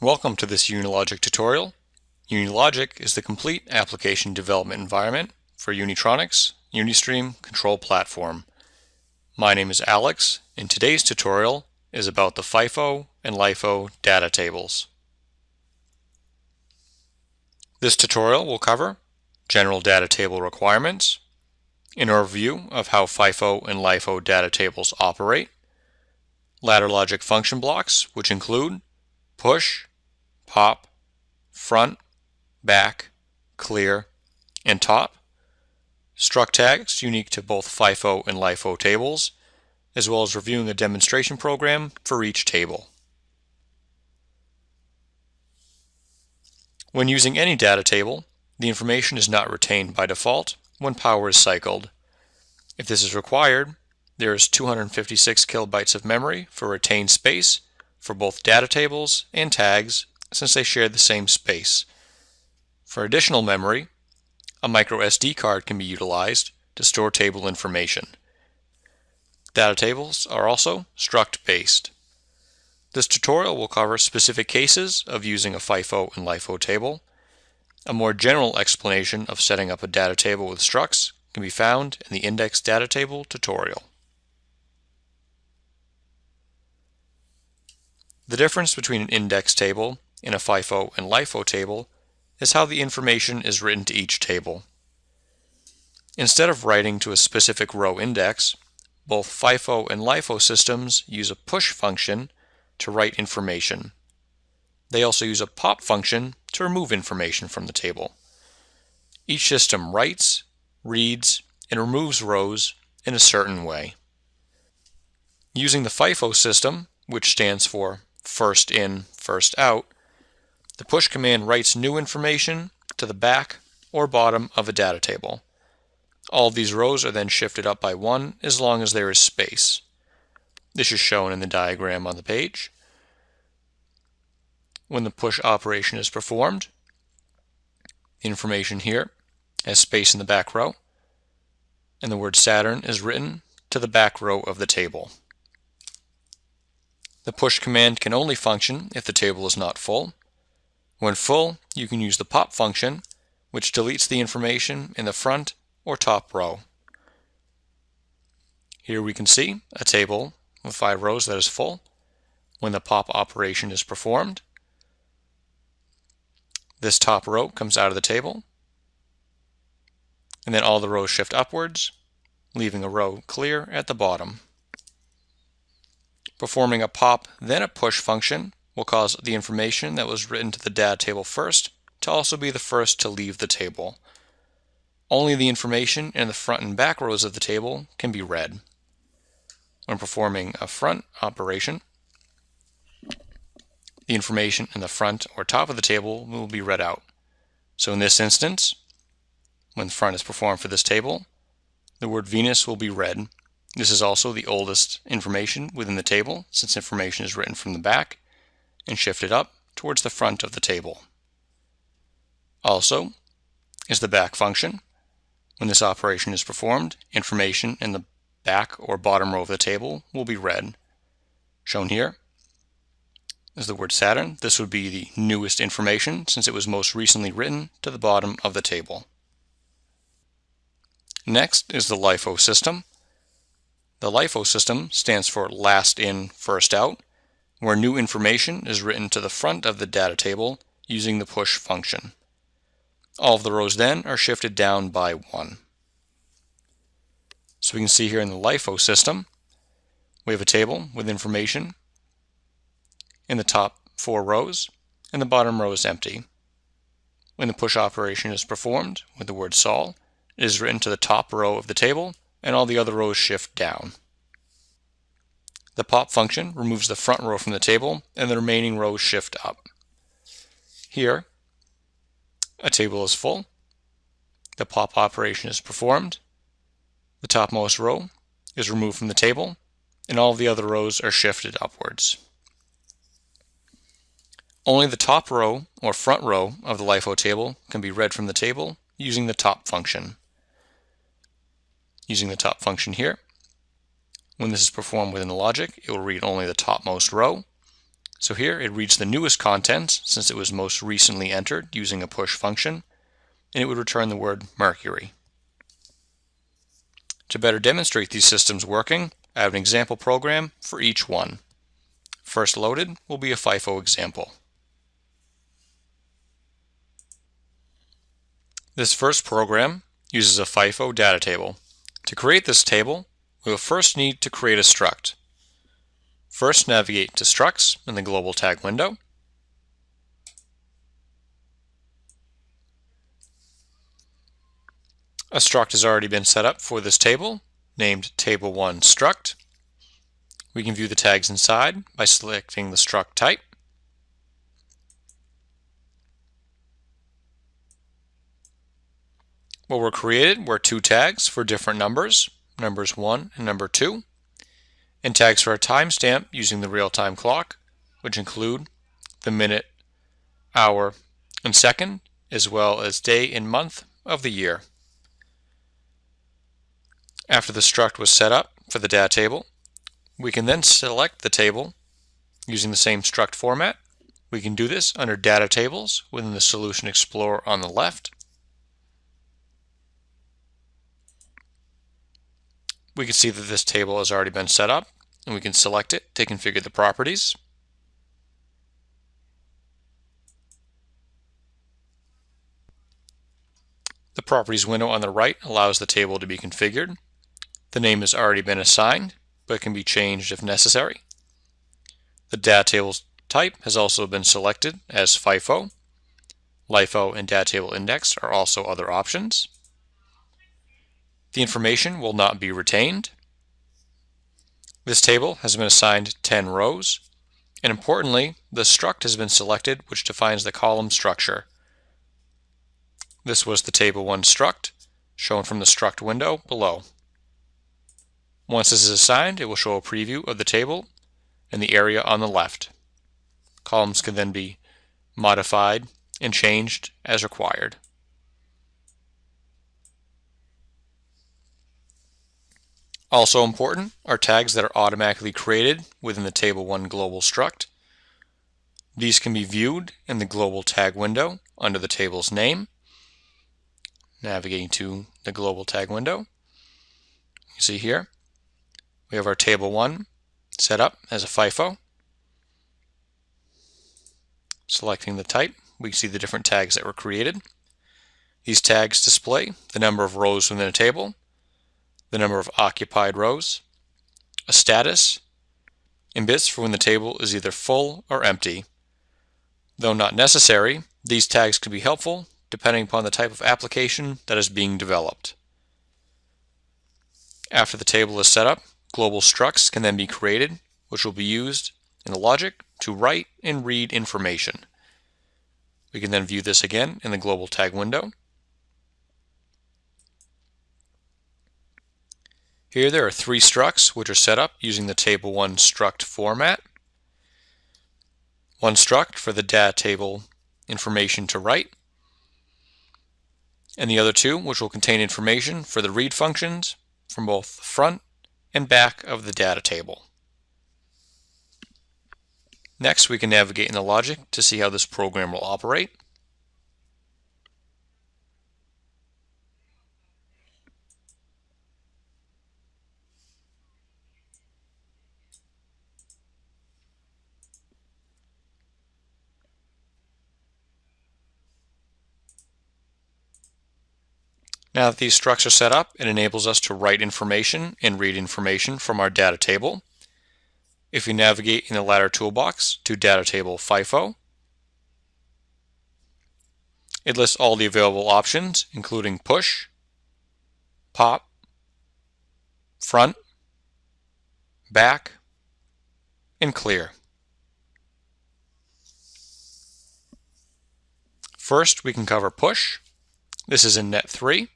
Welcome to this Unilogic tutorial. Unilogic is the complete application development environment for Unitronics Unistream Control Platform. My name is Alex and today's tutorial is about the FIFO and LIFO data tables. This tutorial will cover general data table requirements, an overview of how FIFO and LIFO data tables operate, ladder logic function blocks which include push, pop, front, back, clear, and top. Struct tags unique to both FIFO and LIFO tables, as well as reviewing a demonstration program for each table. When using any data table, the information is not retained by default when power is cycled. If this is required, there is 256 kilobytes of memory for retained space for both data tables and tags since they share the same space. For additional memory, a micro SD card can be utilized to store table information. Data tables are also struct based. This tutorial will cover specific cases of using a FIFO and LIFO table. A more general explanation of setting up a data table with structs can be found in the index data table tutorial. The difference between an index table in a FIFO and LIFO table is how the information is written to each table. Instead of writing to a specific row index, both FIFO and LIFO systems use a push function to write information. They also use a pop function to remove information from the table. Each system writes, reads, and removes rows in a certain way. Using the FIFO system, which stands for first in, first out, the push command writes new information to the back or bottom of a data table. All of these rows are then shifted up by one as long as there is space. This is shown in the diagram on the page. When the push operation is performed, information here has space in the back row, and the word Saturn is written to the back row of the table. The push command can only function if the table is not full. When full, you can use the pop function, which deletes the information in the front or top row. Here we can see a table with five rows that is full. When the pop operation is performed, this top row comes out of the table, and then all the rows shift upwards, leaving a row clear at the bottom. Performing a pop, then a push function will cause the information that was written to the data table first to also be the first to leave the table. Only the information in the front and back rows of the table can be read. When performing a front operation, the information in the front or top of the table will be read out. So in this instance, when front is performed for this table, the word Venus will be read this is also the oldest information within the table since information is written from the back and shift it up towards the front of the table. Also is the back function. When this operation is performed, information in the back or bottom row of the table will be read. Shown here is the word Saturn. This would be the newest information since it was most recently written to the bottom of the table. Next is the LIFO system. The LIFO system stands for last in, first out, where new information is written to the front of the data table using the push function. All of the rows then are shifted down by one. So we can see here in the LIFO system, we have a table with information in the top four rows, and the bottom row is empty. When the push operation is performed with the word sol, it is written to the top row of the table and all the other rows shift down. The pop function removes the front row from the table and the remaining rows shift up. Here, a table is full. The pop operation is performed. The topmost row is removed from the table and all the other rows are shifted upwards. Only the top row or front row of the LIFO table can be read from the table using the top function using the top function here. When this is performed within the logic, it will read only the topmost row. So here it reads the newest contents since it was most recently entered using a push function, and it would return the word Mercury. To better demonstrate these systems working, I have an example program for each one. First loaded will be a FIFO example. This first program uses a FIFO data table. To create this table, we will first need to create a struct. First navigate to Structs in the Global Tag window. A struct has already been set up for this table, named Table1 Struct. We can view the tags inside by selecting the struct type. What were created were two tags for different numbers, numbers 1 and number 2, and tags for a timestamp using the real-time clock, which include the minute, hour, and second, as well as day and month of the year. After the struct was set up for the data table, we can then select the table using the same struct format. We can do this under Data Tables within the Solution Explorer on the left. We can see that this table has already been set up, and we can select it to configure the properties. The Properties window on the right allows the table to be configured. The name has already been assigned, but can be changed if necessary. The data table's type has also been selected as FIFO. LIFO and data table index are also other options. The information will not be retained. This table has been assigned 10 rows, and importantly, the struct has been selected which defines the column structure. This was the table 1 struct, shown from the struct window below. Once this is assigned, it will show a preview of the table in the area on the left. Columns can then be modified and changed as required. Also important are tags that are automatically created within the Table 1 Global Struct. These can be viewed in the Global Tag window under the table's name. Navigating to the Global Tag window. You see here, we have our table 1 set up as a FIFO. Selecting the type, we see the different tags that were created. These tags display the number of rows within a table, the number of occupied rows, a status, and bits for when the table is either full or empty. Though not necessary, these tags can be helpful depending upon the type of application that is being developed. After the table is set up, Global structs can then be created, which will be used in the logic to write and read information. We can then view this again in the global tag window. Here there are three structs which are set up using the table 1 struct format. One struct for the data table information to write, and the other two which will contain information for the read functions from both the front and back of the data table. Next, we can navigate in the logic to see how this program will operate. Now that these structs are set up, it enables us to write information and read information from our data table. If we navigate in the ladder toolbox to data table FIFO, it lists all the available options, including push, pop, front, back, and clear. First, we can cover push. This is in net 3.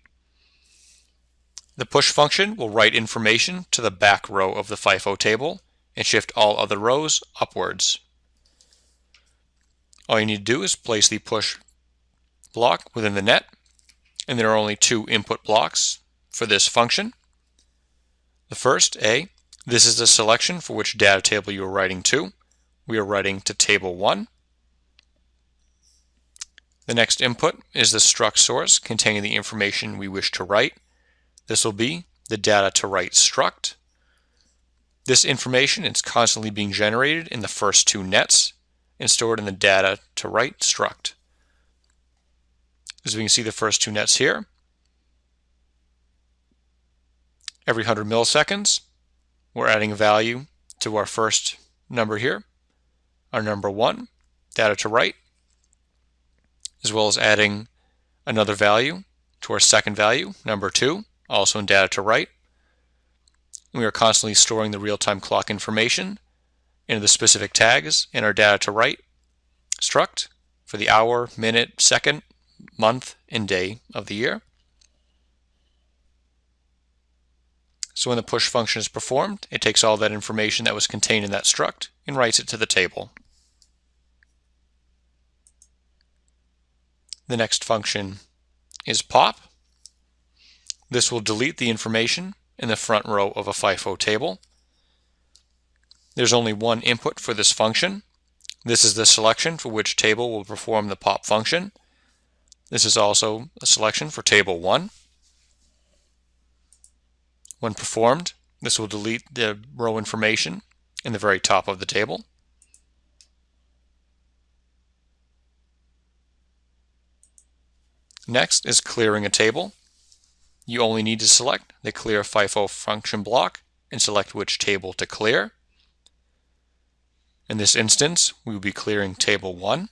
The push function will write information to the back row of the FIFO table and shift all other rows upwards. All you need to do is place the push block within the net, and there are only two input blocks for this function. The first, A, this is the selection for which data table you are writing to. we are writing to table 1. The next input is the struct source containing the information we wish to write. This will be the data to write struct. This information is constantly being generated in the first two nets and stored in the data to write struct. As we can see the first two nets here, every 100 milliseconds, we're adding a value to our first number here, our number one, data to write, as well as adding another value to our second value, number two, also in data to write. We are constantly storing the real-time clock information into the specific tags in our data to write struct for the hour, minute, second, month, and day of the year. So when the push function is performed, it takes all that information that was contained in that struct and writes it to the table. The next function is pop. This will delete the information in the front row of a FIFO table. There's only one input for this function. This is the selection for which table will perform the pop function. This is also a selection for table 1. When performed, this will delete the row information in the very top of the table. Next is clearing a table. You only need to select the clear FIFO function block and select which table to clear. In this instance, we will be clearing table 1.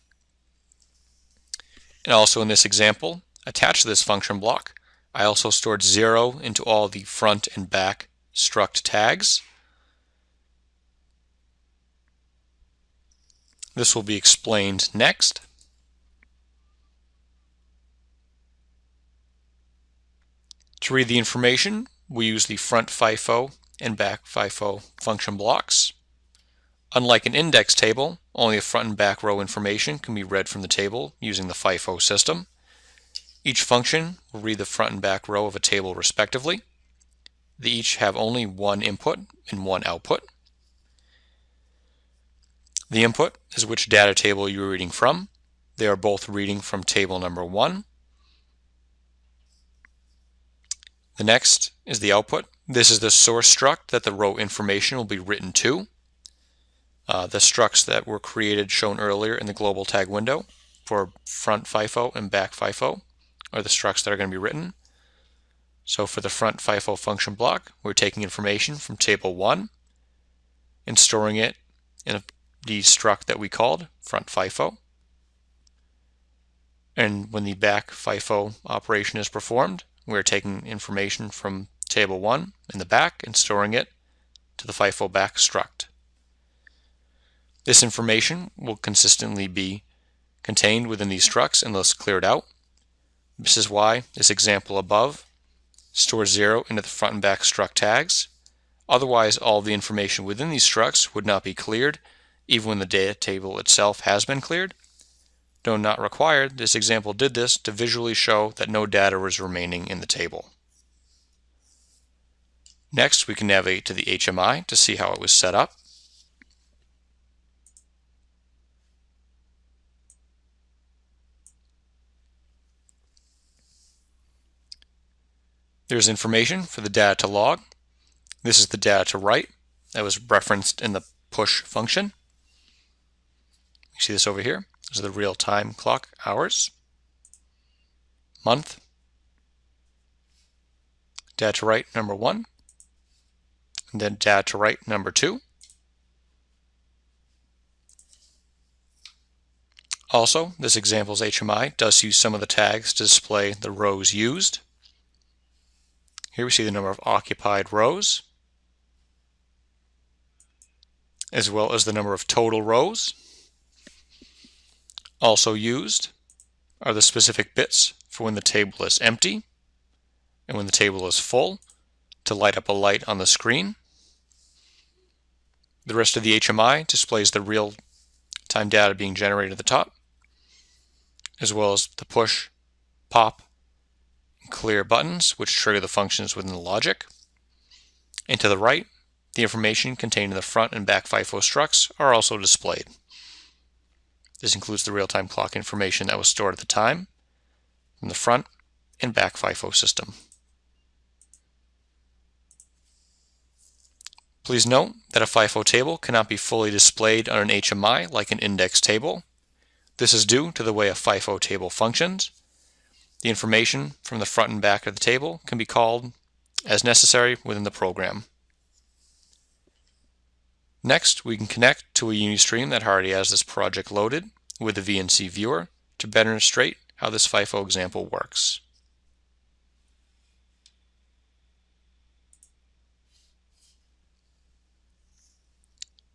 And also in this example, attached to this function block, I also stored 0 into all the front and back struct tags. This will be explained next. To read the information, we use the front FIFO and back FIFO function blocks. Unlike an index table, only the front and back row information can be read from the table using the FIFO system. Each function will read the front and back row of a table respectively. They each have only one input and one output. The input is which data table you are reading from. They are both reading from table number 1 The next is the output. This is the source struct that the row information will be written to. Uh, the structs that were created shown earlier in the global tag window for front FIFO and back FIFO are the structs that are going to be written. So for the front FIFO function block, we're taking information from table 1 and storing it in the struct that we called front FIFO. And when the back FIFO operation is performed, we're taking information from table 1 in the back and storing it to the FIFO back struct. This information will consistently be contained within these structs unless cleared out. This is why this example above stores 0 into the front and back struct tags. Otherwise, all the information within these structs would not be cleared, even when the data table itself has been cleared. Though not required, this example did this to visually show that no data was remaining in the table. Next, we can navigate to the HMI to see how it was set up. There's information for the data to log. This is the data to write that was referenced in the push function. You see this over here. Are the real-time clock hours, month, data to write number one, and then data to write number two. Also, this example's HMI does use some of the tags to display the rows used. Here we see the number of occupied rows, as well as the number of total rows. Also used are the specific bits for when the table is empty and when the table is full to light up a light on the screen. The rest of the HMI displays the real-time data being generated at the top, as well as the push, pop, and clear buttons, which trigger the functions within the logic. And to the right, the information contained in the front and back FIFO structs are also displayed. This includes the real-time clock information that was stored at the time from the front and back FIFO system. Please note that a FIFO table cannot be fully displayed on an HMI like an index table. This is due to the way a FIFO table functions. The information from the front and back of the table can be called as necessary within the program. Next, we can connect to a Unistream that already has this project loaded with the VNC viewer to better illustrate how this FIFO example works.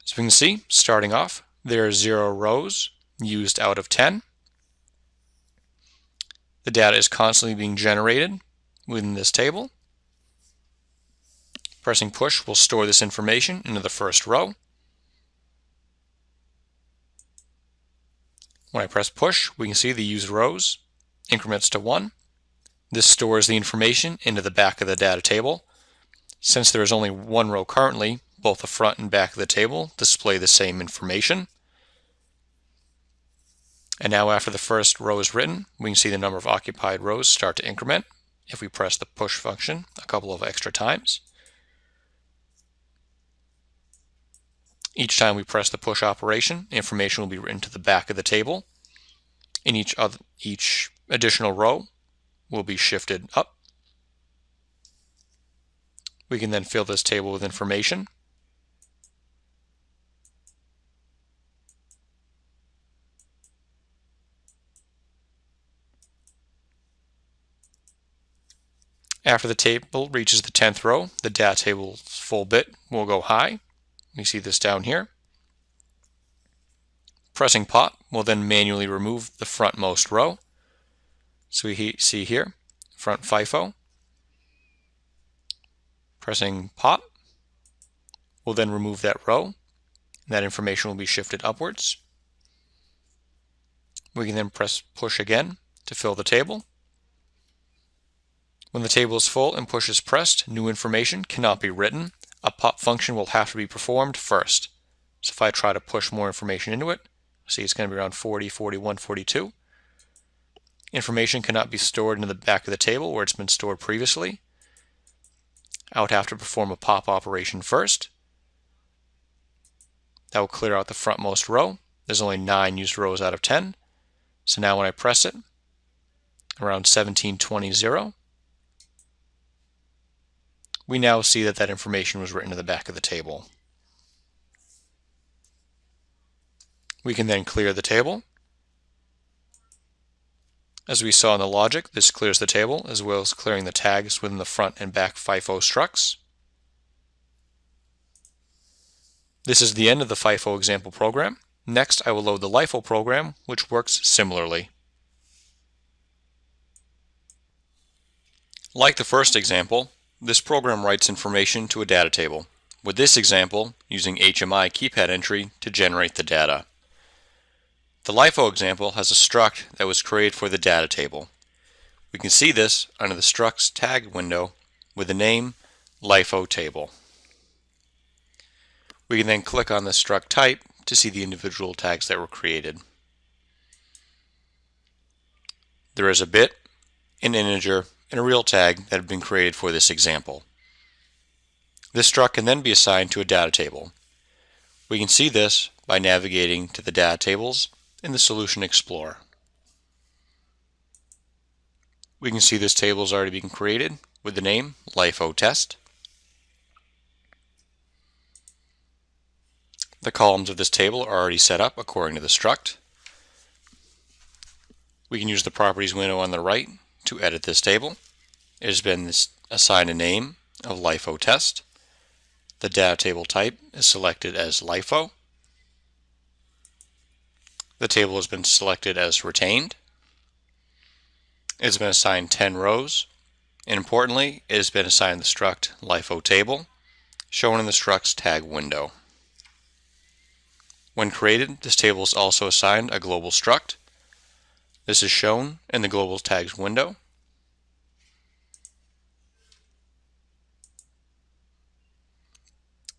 As we can see, starting off, there are zero rows used out of 10. The data is constantly being generated within this table. Pressing push will store this information into the first row. When I press push, we can see the used rows increments to 1. This stores the information into the back of the data table. Since there is only one row currently, both the front and back of the table display the same information. And now after the first row is written, we can see the number of occupied rows start to increment if we press the push function a couple of extra times. Each time we press the push operation, information will be written to the back of the table. In each, other, each additional row will be shifted up. We can then fill this table with information After the table reaches the 10th row, the data table's full bit will go high. You see this down here. Pressing pop will then manually remove the frontmost row. So we see here, front FIFO. Pressing pop will then remove that row. And that information will be shifted upwards. We can then press push again to fill the table. When the table is full and push is pressed, new information cannot be written. A pop function will have to be performed first. So if I try to push more information into it, see it's going to be around 40, 41, 42. Information cannot be stored in the back of the table where it's been stored previously. I would have to perform a pop operation first. That will clear out the frontmost row. There's only 9 used rows out of 10. So now when I press it, around 1720, we now see that that information was written to the back of the table. We can then clear the table. As we saw in the logic, this clears the table as well as clearing the tags within the front and back FIFO structs. This is the end of the FIFO example program. Next, I will load the LIFO program, which works similarly. Like the first example, this program writes information to a data table, with this example using HMI keypad entry to generate the data. The LIFO example has a struct that was created for the data table. We can see this under the structs tag window with the name LIFO table. We can then click on the struct type to see the individual tags that were created. There is a bit, an integer, and a real tag that have been created for this example. This struct can then be assigned to a data table. We can see this by navigating to the data tables in the Solution Explorer. We can see this table is already being created with the name LIFO test. The columns of this table are already set up according to the struct. We can use the properties window on the right to edit this table. It has been assigned a name of LIFO test. The data table type is selected as LIFO. The table has been selected as retained. It has been assigned 10 rows. And importantly, it has been assigned the struct LIFO table, shown in the structs tag window. When created, this table is also assigned a global struct. This is shown in the global tags window.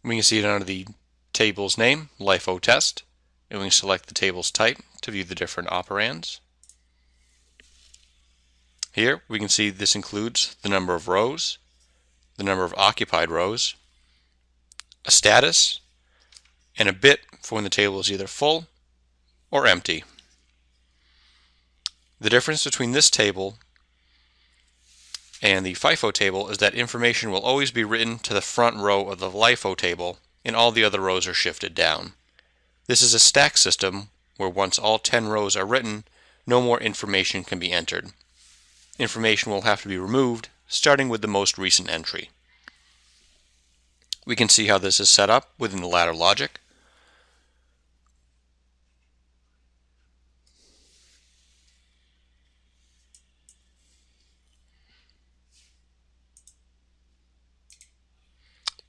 We can see it under the table's name, LIFO test, and we can select the table's type to view the different operands. Here we can see this includes the number of rows, the number of occupied rows, a status, and a bit for when the table is either full or empty. The difference between this table and the FIFO table is that information will always be written to the front row of the LIFO table and all the other rows are shifted down. This is a stack system where once all 10 rows are written, no more information can be entered. Information will have to be removed, starting with the most recent entry. We can see how this is set up within the ladder logic.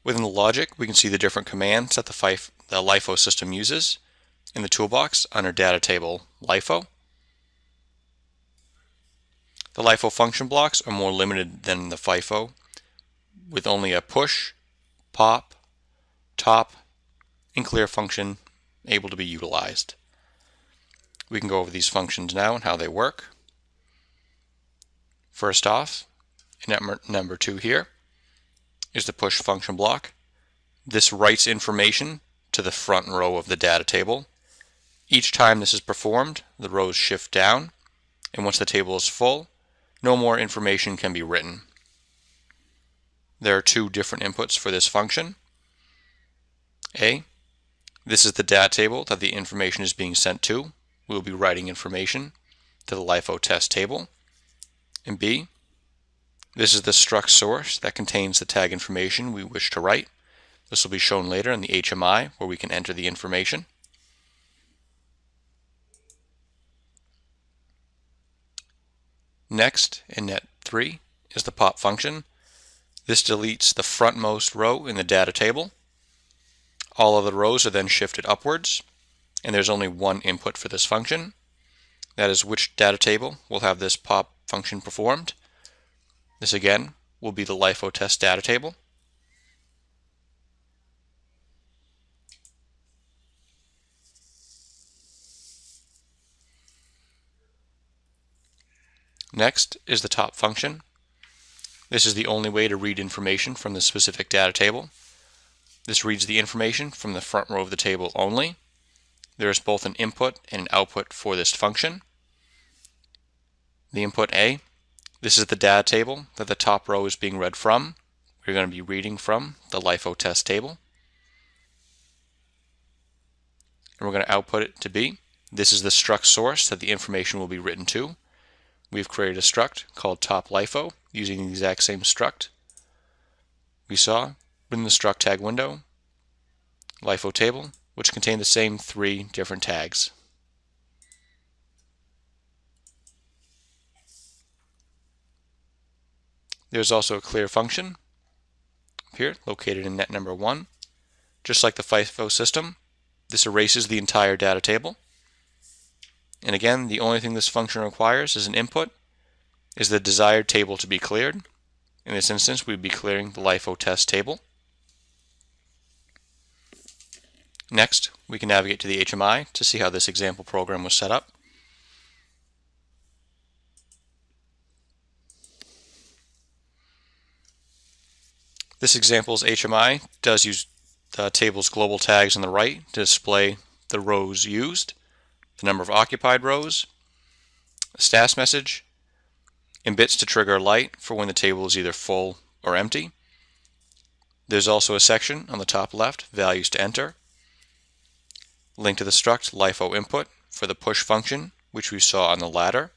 Within the logic, we can see the different commands that the, FIFO, the LIFO system uses in the toolbox under Data Table LIFO. The LIFO function blocks are more limited than the FIFO, with only a push, pop, top, and clear function able to be utilized. We can go over these functions now and how they work. First off, number, number two here, is the push function block. This writes information to the front row of the data table. Each time this is performed, the rows shift down, and once the table is full, no more information can be written. There are two different inputs for this function. A, this is the data table that the information is being sent to. We will be writing information to the LIFO test table. And B, this is the struct source that contains the tag information we wish to write. This will be shown later in the HMI where we can enter the information. Next, in net 3, is the pop function. This deletes the frontmost row in the data table. All of the rows are then shifted upwards, and there's only one input for this function. That is which data table will have this pop function performed. This again will be the LIFO test data table. Next is the top function. This is the only way to read information from the specific data table. This reads the information from the front row of the table only. There is both an input and an output for this function. The input A this is the data table that the top row is being read from. We're going to be reading from the LIFO test table. And we're going to output it to be. This is the struct source that the information will be written to. We've created a struct called top LIFO using the exact same struct we saw within the struct tag window, LIFO table, which contained the same three different tags. There's also a clear function here located in net number 1. Just like the FIFO system, this erases the entire data table. And again, the only thing this function requires as an input is the desired table to be cleared. In this instance, we'd be clearing the LIFO test table. Next, we can navigate to the HMI to see how this example program was set up. This example's HMI does use the table's global tags on the right to display the rows used, the number of occupied rows, a status message, and bits to trigger a light for when the table is either full or empty. There's also a section on the top left, values to enter, link to the struct LIFO input for the push function, which we saw on the ladder.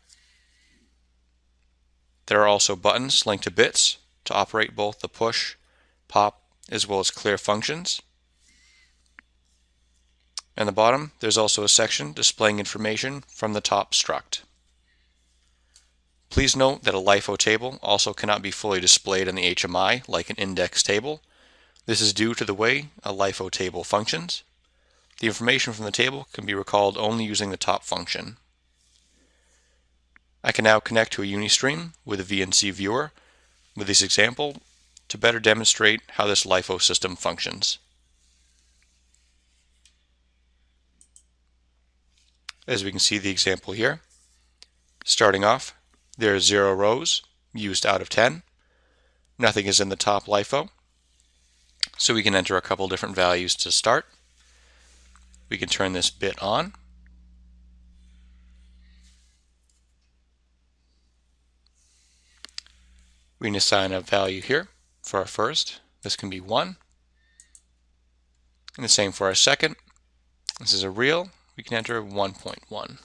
There are also buttons linked to bits to operate both the push pop, as well as clear functions. And the bottom, there's also a section displaying information from the top struct. Please note that a LIFO table also cannot be fully displayed in the HMI like an index table. This is due to the way a LIFO table functions. The information from the table can be recalled only using the top function. I can now connect to a Unistream with a VNC viewer. With this example, to better demonstrate how this LIFO system functions. As we can see the example here, starting off, there are zero rows used out of 10. Nothing is in the top LIFO, so we can enter a couple different values to start. We can turn this bit on. We can assign a value here for our first. This can be 1. And the same for our second. This is a real. We can enter 1.1.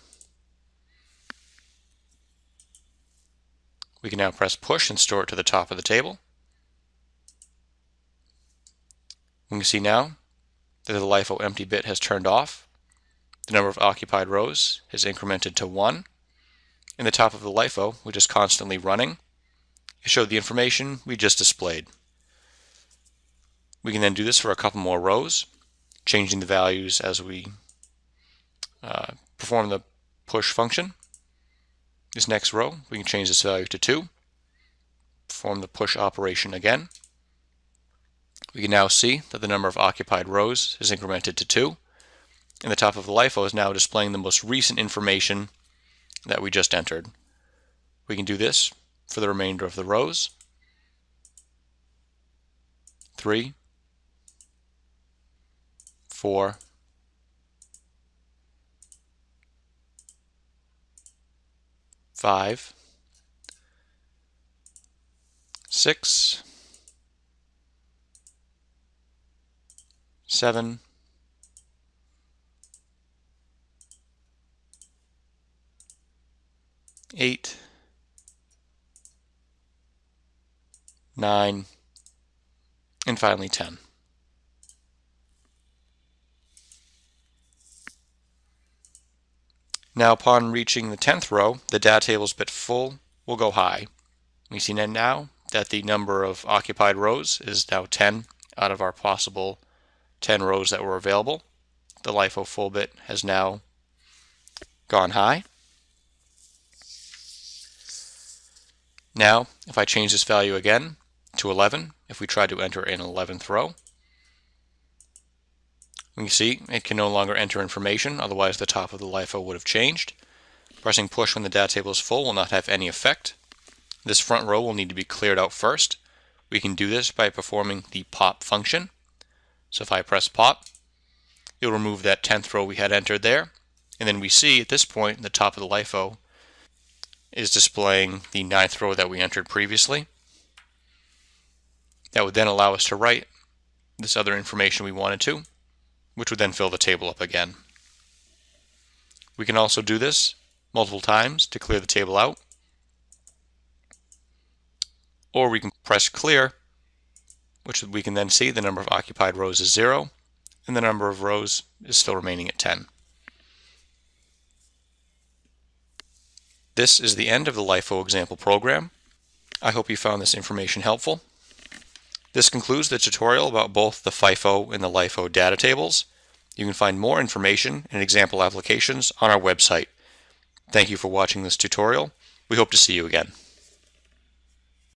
We can now press push and store it to the top of the table. We can see now that the LIFO empty bit has turned off. The number of occupied rows has incremented to 1. In the top of the LIFO, which is constantly running, it showed the information we just displayed. We can then do this for a couple more rows, changing the values as we uh, perform the push function. This next row, we can change this value to 2, perform the push operation again. We can now see that the number of occupied rows is incremented to 2, and the top of the LIFO is now displaying the most recent information that we just entered. We can do this for the remainder of the rows. 3, 4, five, six, seven, eight, nine, and finally 10. Now upon reaching the 10th row, the data table's bit full We'll go high. We see now that the number of occupied rows is now 10 out of our possible 10 rows that were available. The LIFO full bit has now gone high. Now, if I change this value again to 11, if we try to enter an 11th row, we can see it can no longer enter information, otherwise the top of the LIFO would have changed. Pressing push when the data table is full will not have any effect. This front row will need to be cleared out first. We can do this by performing the pop function. So if I press pop, it'll remove that 10th row we had entered there. And then we see at this point the top of the LIFO is displaying the ninth row that we entered previously. That would then allow us to write this other information we wanted to which would then fill the table up again. We can also do this multiple times to clear the table out. Or we can press clear, which we can then see the number of occupied rows is zero, and the number of rows is still remaining at 10. This is the end of the LIFO example program. I hope you found this information helpful. This concludes the tutorial about both the FIFO and the LIFO data tables. You can find more information and example applications on our website. Thank you for watching this tutorial. We hope to see you again.